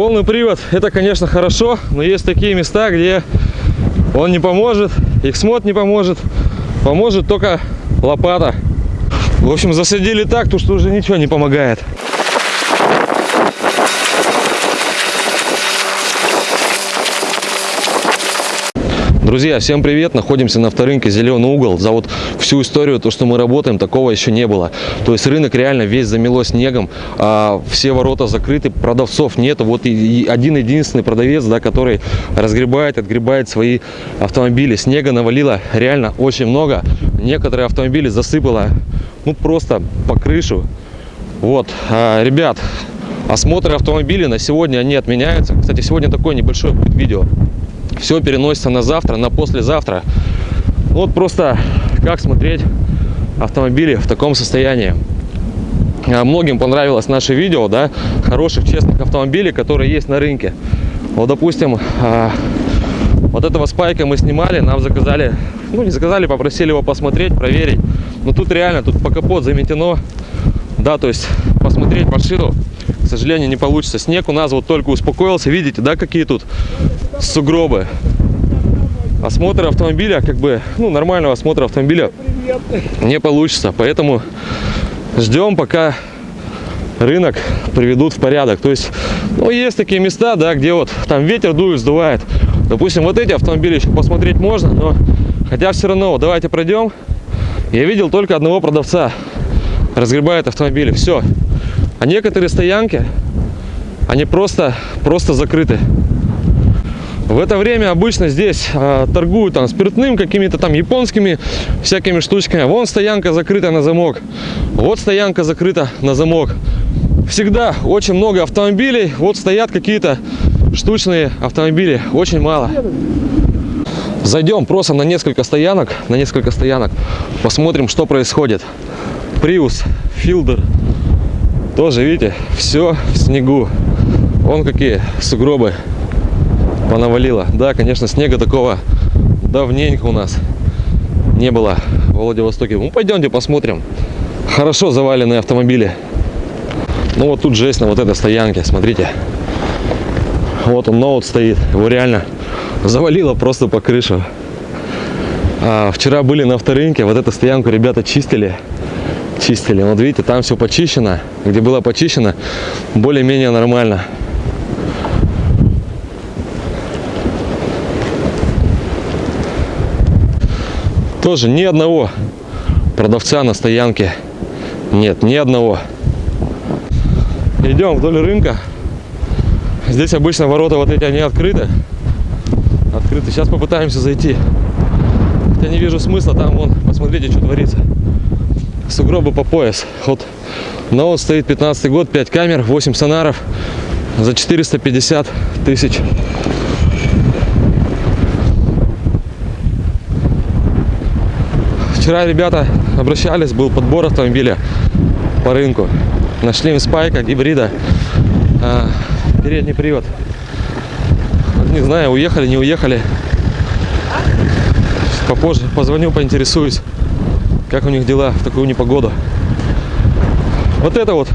Полный привод, это, конечно, хорошо, но есть такие места, где он не поможет, Xmod не поможет, поможет только лопата. В общем, засадили так, то что уже ничего не помогает. Друзья, всем привет! Находимся на авторынке Зеленый угол. За вот всю историю, то, что мы работаем, такого еще не было. То есть рынок реально весь замело снегом, а все ворота закрыты, продавцов нет. Вот один единственный продавец, да, который разгребает, отгребает свои автомобили. Снега навалило реально очень много. Некоторые автомобили засыпало, ну просто по крышу. Вот, а, ребят, осмотры автомобилей на сегодня они отменяются. Кстати, сегодня такое небольшое будет видео все переносится на завтра, на послезавтра. Вот просто как смотреть автомобили в таком состоянии. А, многим понравилось наше видео, да, хороших, честных автомобилей, которые есть на рынке. Вот, допустим, а, вот этого спайка мы снимали, нам заказали, ну не заказали, попросили его посмотреть, проверить. Но тут реально, тут по капот заметено, да, то есть посмотреть машину, к сожалению, не получится. Снег у нас вот только успокоился, видите, да, какие тут сугробы. Осмотр автомобиля, как бы, ну, нормального осмотра автомобиля не получится. Поэтому ждем, пока рынок приведут в порядок. То есть, ну, есть такие места, да, где вот там ветер дует, сдувает. Допустим, вот эти автомобили еще посмотреть можно, но хотя все равно, давайте пройдем. Я видел только одного продавца, разгребает автомобили, все. А некоторые стоянки, они просто, просто закрыты. В это время обычно здесь э, торгуют там спиртным, какими-то там японскими всякими штучками. Вон стоянка закрыта на замок. Вот стоянка закрыта на замок. Всегда очень много автомобилей. Вот стоят какие-то штучные автомобили. Очень мало. Зайдем просто на несколько стоянок, на несколько стоянок. Посмотрим, что происходит. Prius, Fielder. Тоже, видите, все в снегу. Вон какие сугробы понавалило. Да, конечно, снега такого давненько у нас не было в Владивостоке. Ну, пойдемте посмотрим. Хорошо заваленные автомобили. Ну, вот тут жесть на вот этой стоянке, смотрите. Вот он, ноут стоит. Его реально завалило просто по крышу. А, вчера были на авторынке, вот эту стоянку ребята чистили. Чистили. Вот видите, там все почищено. Где было почищено, более-менее нормально. Тоже ни одного продавца на стоянке нет, ни одного. Идем вдоль рынка. Здесь обычно ворота вот эти, они открыты. Открыты. Сейчас попытаемся зайти. Я не вижу смысла, там вон, посмотрите, что творится. Сугробы по пояс. Вот но вот стоит 15 год, 5 камер, 8 сонаров за 450 тысяч. Вчера ребята обращались, был подбор автомобиля по рынку. Нашли им спайка, гибрида, а, передний привод. Не знаю, уехали, не уехали. Попозже позвоню, поинтересуюсь, как у них дела в такую непогоду. Вот это вот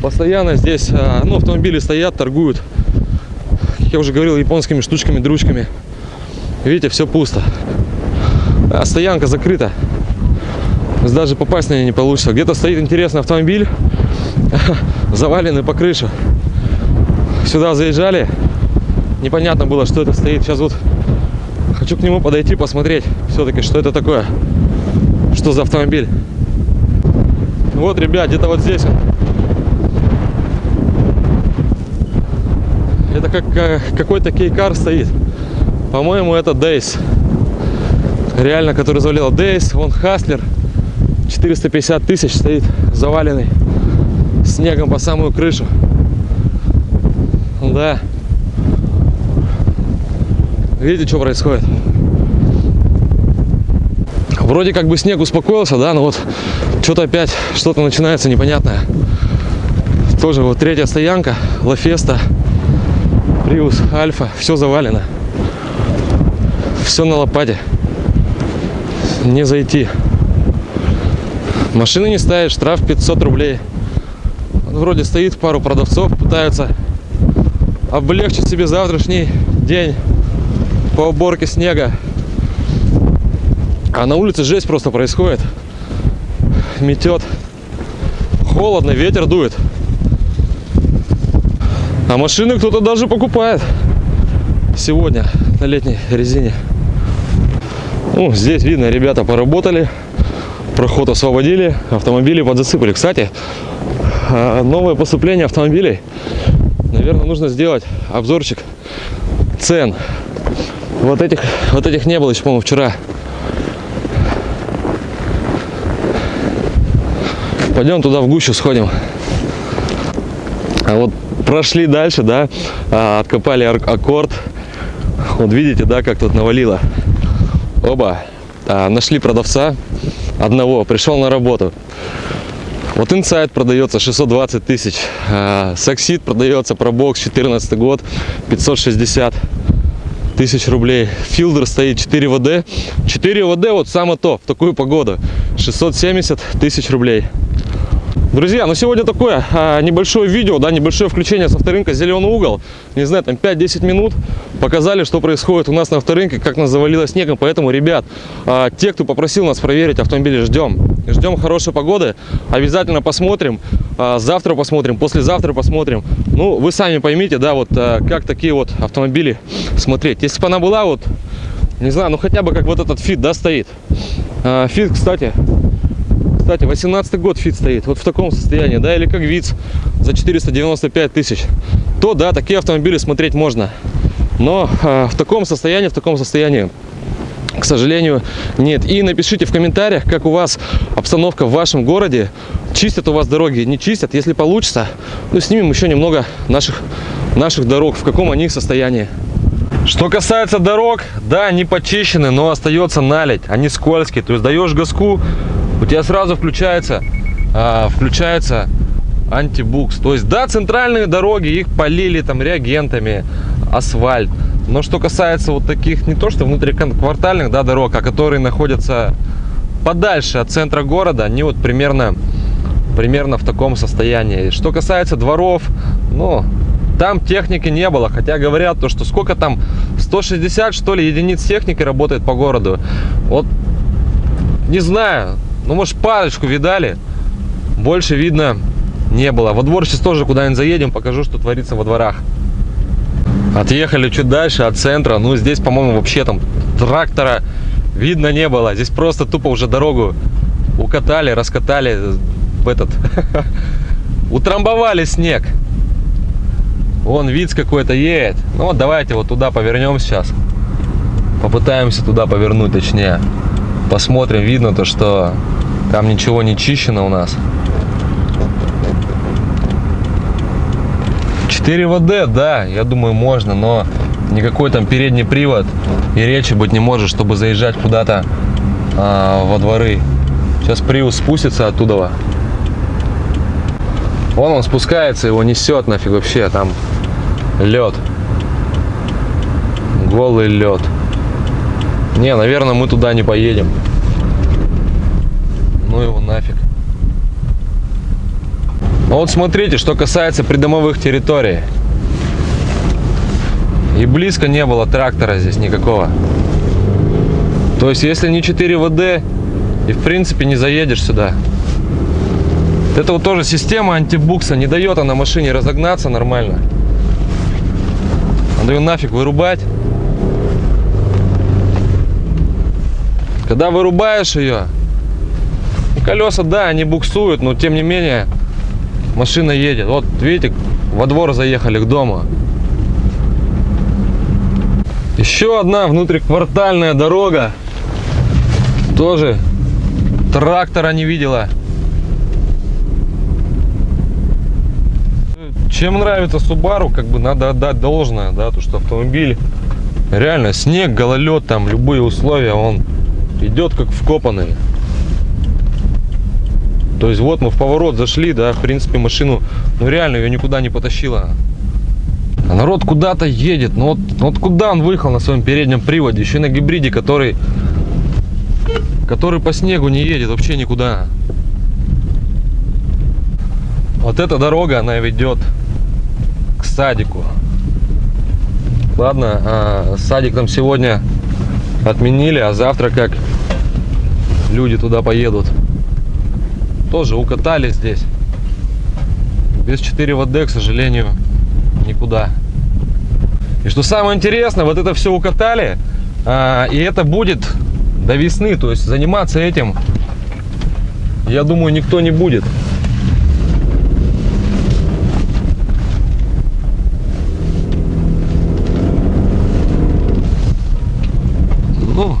постоянно здесь, а, ну, автомобили стоят, торгуют. Как я уже говорил, японскими штучками, дручками. Видите, все пусто. А стоянка закрыта даже попасть на нее не получится. Где-то стоит интересный автомобиль, заваленный по крыше. Сюда заезжали, непонятно было, что это стоит. Сейчас вот хочу к нему подойти, посмотреть все-таки, что это такое, что за автомобиль. Вот, ребят, где-то вот здесь он. Это как какой-то кейкар стоит. По-моему, это Дейс. Реально, который завалил Дейс, вон Хаслер. 450 тысяч стоит заваленный снегом по самую крышу. Да. Видите, что происходит? Вроде как бы снег успокоился, да, но вот что-то опять, что-то начинается непонятное. Тоже вот третья стоянка, Лафеста, Приус, Альфа, все завалено. Все на лопате. Не зайти. Машины не ставят, штраф 500 рублей. Вроде стоит пару продавцов, пытаются облегчить себе завтрашний день по уборке снега. А на улице жесть просто происходит. Метет. Холодно, ветер дует. А машины кто-то даже покупает сегодня на летней резине. Ну, здесь видно, ребята поработали, проход освободили, автомобили подзасыпали. Кстати, а, новое поступление автомобилей. Наверное, нужно сделать обзорчик цен. Вот этих, вот этих не было еще, по-моему, вчера. Пойдем туда в гущу сходим. А вот прошли дальше, да, а, откопали аккорд. Вот видите, да, как тут навалило. Оба. А, нашли продавца одного, пришел на работу. Вот инсайд продается 620 тысяч. Саксид продается пробокс 14 год 560 тысяч рублей. Филдер стоит 4 ВД. 4 ВД вот самое то в такую погоду. 670 тысяч рублей. Друзья, ну сегодня такое а, небольшое видео, да, небольшое включение с авторынка «Зеленый угол». Не знаю, там 5-10 минут показали, что происходит у нас на авторынке, как нас завалило снегом. Поэтому, ребят, а, те, кто попросил нас проверить автомобили, ждем. Ждем хорошей погоды, обязательно посмотрим. А, завтра посмотрим, послезавтра посмотрим. Ну, вы сами поймите, да, вот а, как такие вот автомобили смотреть. Если бы она была вот, не знаю, ну хотя бы как вот этот Fit, да, стоит. А, фит, кстати, кстати, 18 год Fit стоит, вот в таком состоянии, да, или как Vitz за 495 тысяч, то, да, такие автомобили смотреть можно. Но э, в таком состоянии, в таком состоянии, к сожалению, нет. И напишите в комментариях, как у вас обстановка в вашем городе. Чистят у вас дороги, не чистят. Если получится, ну, снимем еще немного наших, наших дорог, в каком они состоянии. Что касается дорог, да, они почищены, но остается налить, они скользкие. То есть даешь газку, у тебя сразу включается, а, включается антибукс. То есть, да, центральные дороги, их полили там реагентами, асфальт. Но что касается вот таких, не то что внутриквартальных, да, дорог, а которые находятся подальше от центра города, они вот примерно, примерно в таком состоянии. Что касается дворов, ну, там техники не было, хотя говорят то, что сколько там, 160 что ли единиц техники работает по городу. Вот, не знаю, ну, может, парочку видали. Больше видно не было. Во двор сейчас тоже куда-нибудь заедем, покажу, что творится во дворах. Отъехали чуть дальше от центра. Ну, здесь, по-моему, вообще там трактора видно не было. Здесь просто тупо уже дорогу укатали, раскатали в этот... Утрамбовали снег. Вон вид какой-то едет. Ну вот давайте вот туда повернем сейчас. Попытаемся туда повернуть, точнее. Посмотрим, видно то, что там ничего не чищено у нас. 4 ВД, да, я думаю, можно, но никакой там передний привод и речи быть не может, чтобы заезжать куда-то а, во дворы. Сейчас Приус спустится оттуда. Вон он спускается, его несет нафиг вообще, там лед. Голый лед. Не, наверное, мы туда не поедем ну его нафиг. Ну вот смотрите, что касается придомовых территорий. И близко не было трактора здесь никакого. То есть, если не 4 ВД, и в принципе не заедешь сюда. Это вот тоже система антибукса, не дает она машине разогнаться нормально. Надо ее нафиг вырубать. Когда вырубаешь ее, Колеса, да, они буксуют, но тем не менее машина едет. Вот видите, во двор заехали к дому. Еще одна внутриквартальная дорога. Тоже трактора не видела. Чем нравится Subaru, как бы надо отдать должное, да, то что автомобиль реально снег, гололед, там любые условия, он идет как вкопанный. То есть вот мы в поворот зашли, да, в принципе машину, ну реально ее никуда не потащила. А народ куда-то едет, ну вот, вот куда он выехал на своем переднем приводе, еще на гибриде, который, который по снегу не едет вообще никуда. Вот эта дорога, она ведет к садику. Ладно, а, садик там сегодня отменили, а завтра как люди туда поедут. Тоже укатали здесь. Без 4 ВД, к сожалению, никуда. И что самое интересное, вот это все укатали, а, и это будет до весны. То есть заниматься этим, я думаю, никто не будет. Ну,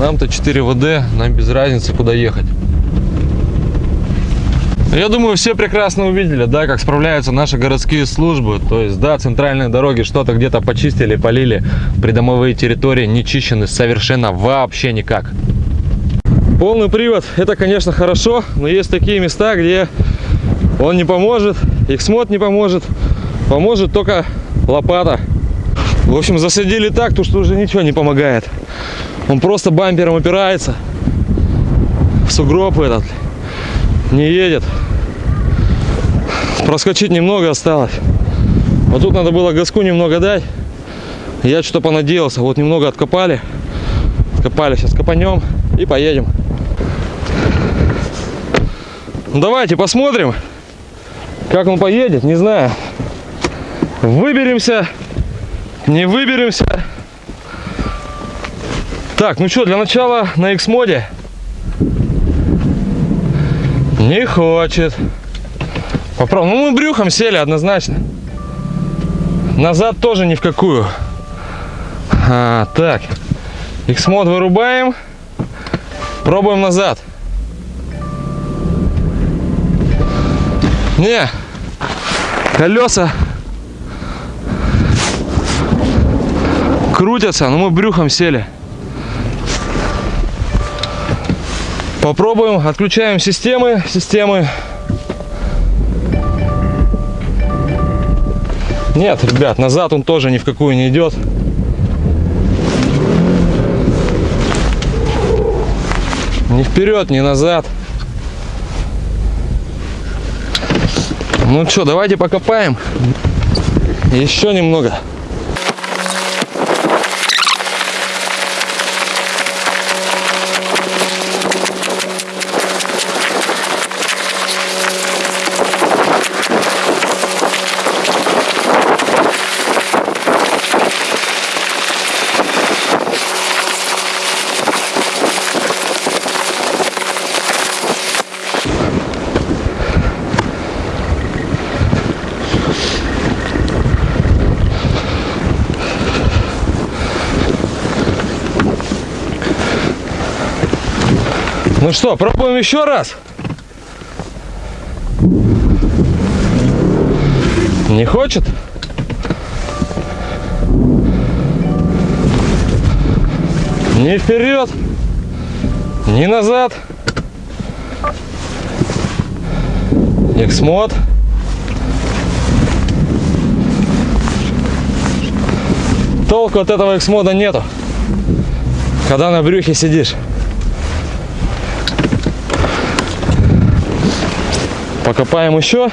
нам-то 4 ВД, нам без разницы, куда ехать. Я думаю, все прекрасно увидели, да, как справляются наши городские службы. То есть, да, центральные дороги что-то где-то почистили, полили. Придомовые территории не чищены совершенно вообще никак. Полный привод, это, конечно, хорошо, но есть такие места, где он не поможет, Xmod не поможет, поможет только лопата. В общем, засадили так, то что уже ничего не помогает. Он просто бампером опирается. В сугроб этот не едет. Проскочить немного осталось. Вот тут надо было газку немного дать. Я что-то понадеялся. Вот немного откопали. Откопали. Сейчас копанем и поедем. Ну, давайте посмотрим, как он поедет. Не знаю. Выберемся. Не выберемся. Так, ну что, для начала на X-моде. Не хочет. Попробуем. Ну, мы брюхом сели однозначно. Назад тоже ни в какую. А, так. X-мод вырубаем. Пробуем назад. Не. Колеса крутятся, но мы брюхом сели. Попробуем, отключаем системы, системы. Нет, ребят, назад он тоже ни в какую не идет. Ни вперед, ни назад. Ну что, давайте покопаем. Еще немного. Ну что, пробуем еще раз? Не хочет? Ни вперед, ни назад. Xmod. Толку от этого Xmod нету, когда на брюхе сидишь. Покопаем еще.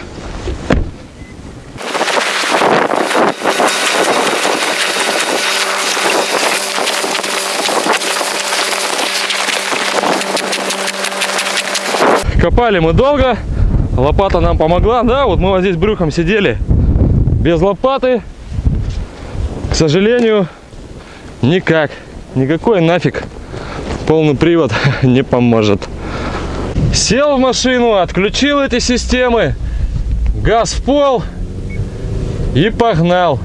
Копали мы долго. Лопата нам помогла. Да, вот мы вот здесь брюхом сидели без лопаты. К сожалению, никак. Никакой нафиг полный привод не поможет. Сел в машину, отключил эти системы, газ в пол и погнал.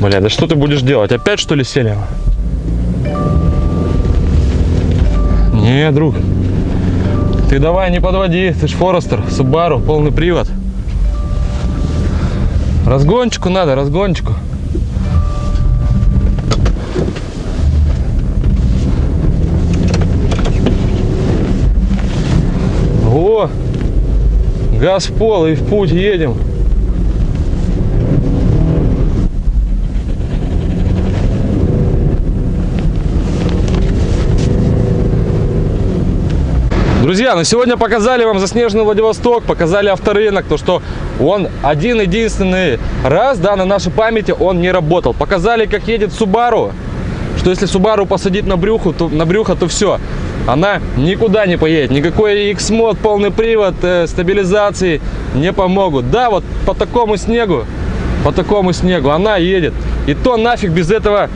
Бля, да что ты будешь делать? Опять что ли сели? Не, друг. Ты давай не подводи, ты ж Форестер, Subaru, полный привод. Разгончику надо, разгончику. Газ в пол и в путь едем. Друзья, ну сегодня показали вам заснеженный Владивосток, показали авторынок, то что он один единственный раз, да, на нашей памяти он не работал. Показали, как едет Subaru, что если Subaru посадить на брюхо, то, на брюхо, то все, она никуда не поедет. Никакой X-мод, полный привод, э, стабилизации не помогут. Да, вот по такому снегу, по такому снегу она едет. И то нафиг без этого,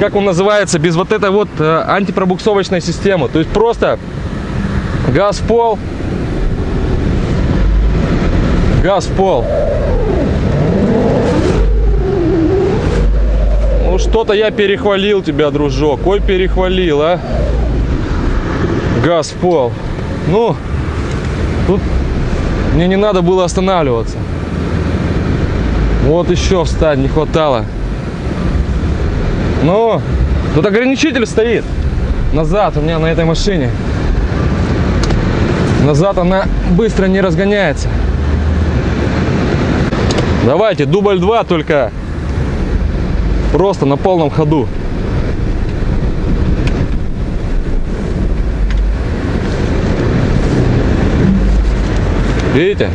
как он называется, без вот этой вот э, антипробуксовочной системы. То есть просто газ в пол, газ в пол. Ну что-то я перехвалил тебя, дружок. Ой, перехвалил, а. Газ в пол. Ну, тут мне не надо было останавливаться. Вот еще встать не хватало. Ну, тут ограничитель стоит. Назад у меня на этой машине. Назад она быстро не разгоняется. Давайте, дубль 2 только просто на полном ходу. Видите?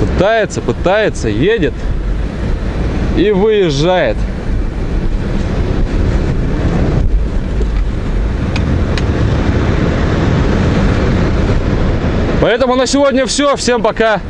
Пытается, пытается, едет и выезжает. Поэтому на сегодня все. Всем пока.